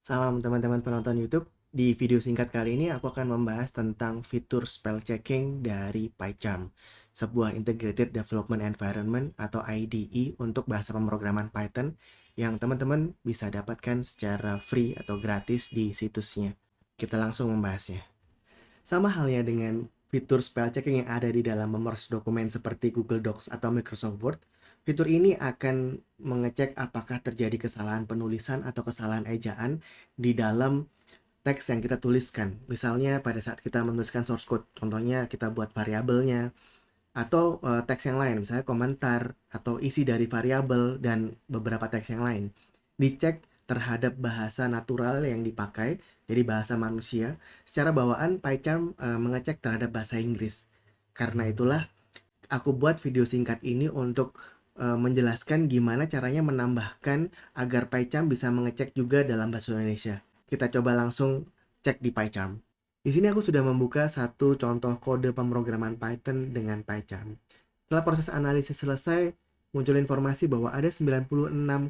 Salam teman-teman penonton YouTube. Di video singkat kali ini aku akan membahas tentang fitur spell checking dari PyCharm, sebuah Integrated Development Environment atau IDE untuk bahasa pemrograman Python yang teman-teman bisa dapatkan secara free atau gratis di situsnya. Kita langsung membahasnya. Sama halnya dengan fitur spell checking yang ada di dalam memers dokumen seperti Google Docs atau Microsoft Word, Fitur ini akan mengecek apakah terjadi kesalahan penulisan atau kesalahan ejaan di dalam teks yang kita tuliskan. Misalnya pada saat kita menuliskan source code, contohnya kita buat variabelnya, atau uh, teks yang lain, misalnya komentar, atau isi dari variabel, dan beberapa teks yang lain. Dicek terhadap bahasa natural yang dipakai, jadi bahasa manusia. Secara bawaan, PyCharm uh, mengecek terhadap bahasa Inggris. Karena itulah, aku buat video singkat ini untuk uh, menjelaskan gimana caranya menambahkan agar PyCharm bisa mengecek juga dalam bahasa Indonesia. Kita coba langsung cek di PyCharm. Di sini aku sudah membuka satu contoh kode pemrograman Python dengan PyCharm. Setelah proses analisis selesai, muncul informasi bahwa ada 96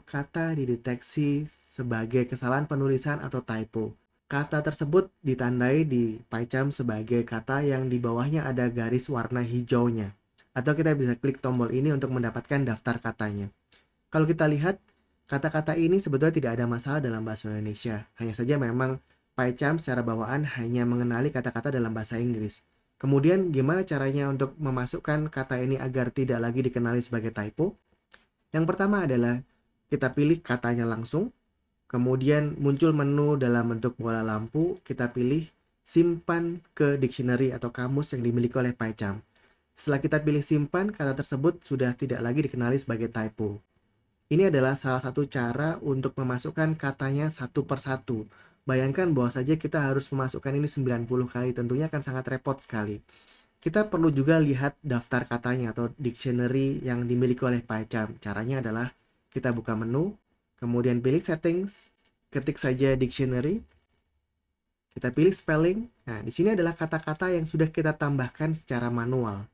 kata dideteksi sebagai kesalahan penulisan atau typo. Kata tersebut ditandai di PyCharm sebagai kata yang di bawahnya ada garis warna hijaunya atau kita bisa klik tombol ini untuk mendapatkan daftar katanya. Kalau kita lihat, kata-kata ini sebetulnya tidak ada masalah dalam bahasa Indonesia. Hanya saja memang PyCharm secara bawaan hanya mengenali kata-kata dalam bahasa Inggris. Kemudian gimana caranya untuk memasukkan kata ini agar tidak lagi dikenali sebagai typo? Yang pertama adalah kita pilih katanya langsung, kemudian muncul menu dalam bentuk bola lampu, kita pilih simpan ke dictionary atau kamus yang dimiliki oleh PyCharm. Setelah kita pilih simpan, kata tersebut sudah tidak lagi dikenali sebagai typo. Ini adalah salah satu cara untuk memasukkan katanya satu per satu. Bayangkan bahwa saja kita harus memasukkan ini 90 kali, tentunya akan sangat repot sekali. Kita perlu juga lihat daftar katanya atau dictionary yang dimiliki oleh PyCharm. Caranya adalah kita buka menu, kemudian pilih settings, ketik saja dictionary, kita pilih spelling. Nah, di sini adalah kata-kata yang sudah kita tambahkan secara manual.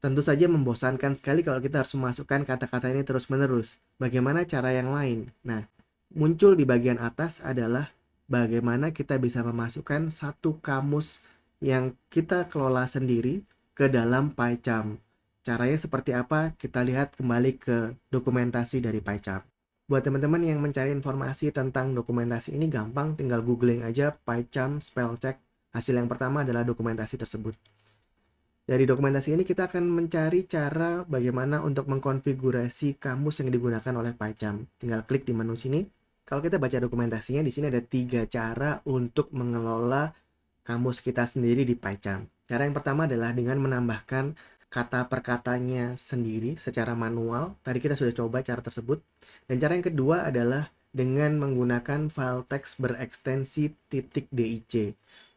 Tentu saja membosankan sekali kalau kita harus memasukkan kata-kata ini terus-menerus. Bagaimana cara yang lain? Nah, muncul di bagian atas adalah bagaimana kita bisa memasukkan satu kamus yang kita kelola sendiri ke dalam PyCharm. Caranya seperti apa? Kita lihat kembali ke dokumentasi dari PyCharm. Buat teman-teman yang mencari informasi tentang dokumentasi ini gampang, tinggal googling aja PyCharm spell check. Hasil yang pertama adalah dokumentasi tersebut. Dari dokumentasi ini kita akan mencari cara bagaimana untuk mengkonfigurasi kamus yang digunakan oleh PyCharm. Tinggal klik di menu sini. Kalau kita baca dokumentasinya, di sini ada tiga cara untuk mengelola kamus kita sendiri di PyCharm. Cara yang pertama adalah dengan menambahkan kata per katanya sendiri secara manual. Tadi kita sudah coba cara tersebut. Dan cara yang kedua adalah dengan menggunakan file teks berekstensi .dic.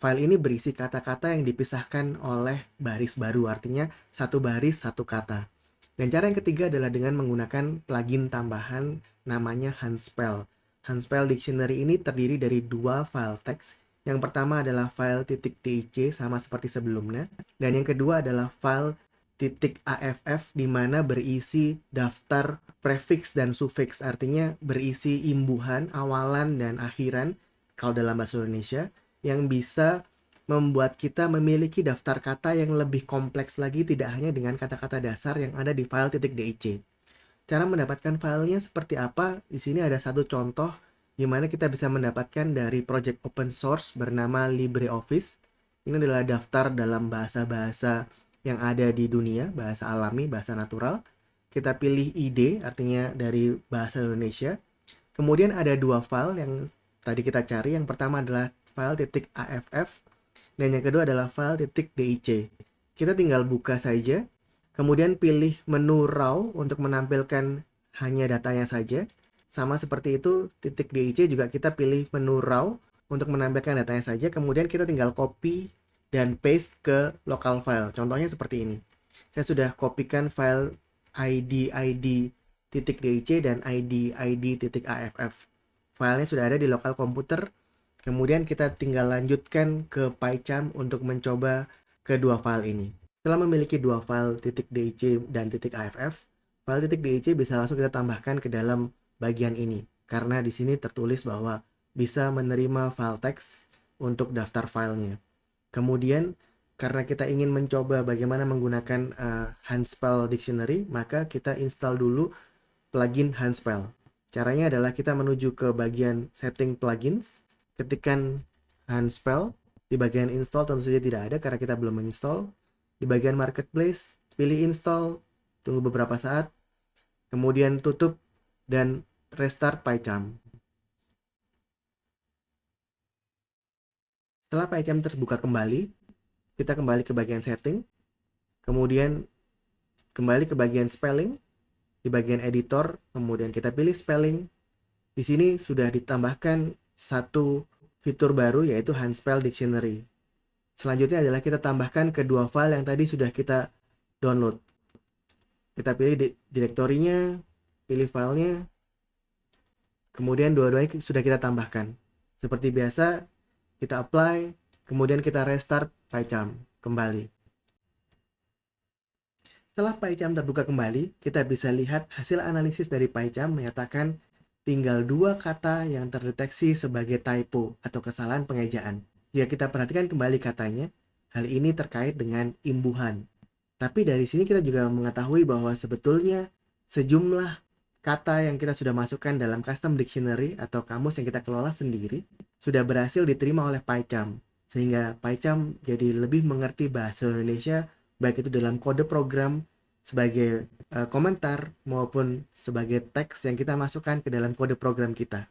File ini berisi kata-kata yang dipisahkan oleh baris baru, artinya satu baris satu kata. Dan cara yang ketiga adalah dengan menggunakan plugin tambahan namanya Hanspell. Hanspell Dictionary ini terdiri dari dua file teks. Yang pertama adalah file .dic sama seperti sebelumnya, dan yang kedua adalah file .aff di mana berisi daftar prefix dan suffix, artinya berisi imbuhan, awalan, dan akhiran kalau dalam bahasa Indonesia yang bisa membuat kita memiliki daftar kata yang lebih kompleks lagi tidak hanya dengan kata-kata dasar yang ada di file .dic. Cara mendapatkan filenya seperti apa? Di sini ada satu contoh di mana kita bisa mendapatkan dari project open source bernama LibreOffice. Ini adalah daftar dalam bahasa-bahasa yang ada di dunia, bahasa alami, bahasa natural. Kita pilih ID, artinya dari bahasa Indonesia. Kemudian ada dua file yang tadi kita cari. Yang pertama adalah file .aff dan yang kedua adalah file .dic. Kita tinggal buka saja, kemudian pilih menu raw untuk menampilkan hanya datanya saja. Sama seperti itu, titik .dic juga kita pilih menu raw untuk menampilkan datanya saja, kemudian kita tinggal copy dan paste ke local file. Contohnya seperti ini. Saya sudah kopikan file id id titik .dic dan id id titik .aff. Filenya sudah ada di lokal komputer Kemudian kita tinggal lanjutkan ke PyCharm untuk mencoba kedua file ini. Setelah memiliki dua file .dic dan .aff, file .dic bisa langsung kita tambahkan ke dalam bagian ini. Karena di sini tertulis bahwa bisa menerima file teks untuk daftar filenya. Kemudian karena kita ingin mencoba bagaimana menggunakan uh, Handspell Dictionary, maka kita install dulu plugin Handspell. Caranya adalah kita menuju ke bagian setting plugins, ketikkan Handspell, di bagian install tentu saja tidak ada karena kita belum menginstall. Di bagian marketplace, pilih install, tunggu beberapa saat, kemudian tutup dan restart PyCharm. Setelah PyCharm terbuka kembali, kita kembali ke bagian setting, kemudian kembali ke bagian spelling, di bagian editor, kemudian kita pilih spelling. Di sini sudah ditambahkan satu fitur baru yaitu Handspell Dictionary. Selanjutnya adalah kita tambahkan kedua file yang tadi sudah kita download. Kita pilih di direktorinya, pilih filenya, kemudian dua-duanya sudah kita tambahkan. Seperti biasa, kita apply, kemudian kita restart PyCharm kembali. Setelah PyCharm terbuka kembali, kita bisa lihat hasil analisis dari PyCharm menyatakan tinggal dua kata yang terdeteksi sebagai typo atau kesalahan pengejaan. Jika kita perhatikan kembali katanya, hal ini terkait dengan imbuhan. Tapi dari sini kita juga mengetahui bahwa sebetulnya sejumlah kata yang kita sudah masukkan dalam custom dictionary atau kamus yang kita kelola sendiri sudah berhasil diterima oleh PyCharm sehingga PyCharm jadi lebih mengerti bahasa Indonesia baik itu dalam kode program sebagai uh, komentar maupun sebagai teks yang kita masukkan ke dalam kode program kita.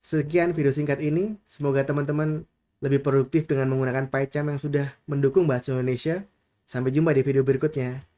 Sekian video singkat ini, semoga teman-teman lebih produktif dengan menggunakan PyCharm yang sudah mendukung bahasa Indonesia. Sampai jumpa di video berikutnya.